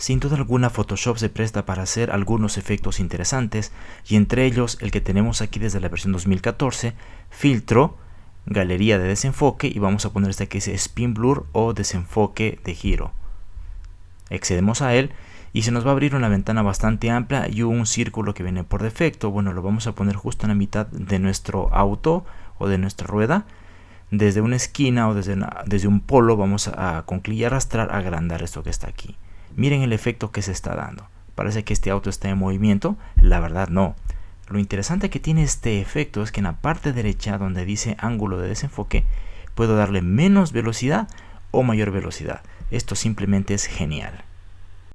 Sin duda alguna Photoshop se presta para hacer algunos efectos interesantes y entre ellos el que tenemos aquí desde la versión 2014, filtro, galería de desenfoque y vamos a poner este que dice spin blur o desenfoque de giro. Accedemos a él y se nos va a abrir una ventana bastante amplia y un círculo que viene por defecto. Bueno, lo vamos a poner justo en la mitad de nuestro auto o de nuestra rueda. Desde una esquina o desde, desde un polo vamos a con clic y arrastrar agrandar esto que está aquí. Miren el efecto que se está dando. Parece que este auto está en movimiento. La verdad no. Lo interesante que tiene este efecto es que en la parte derecha donde dice ángulo de desenfoque puedo darle menos velocidad o mayor velocidad. Esto simplemente es genial.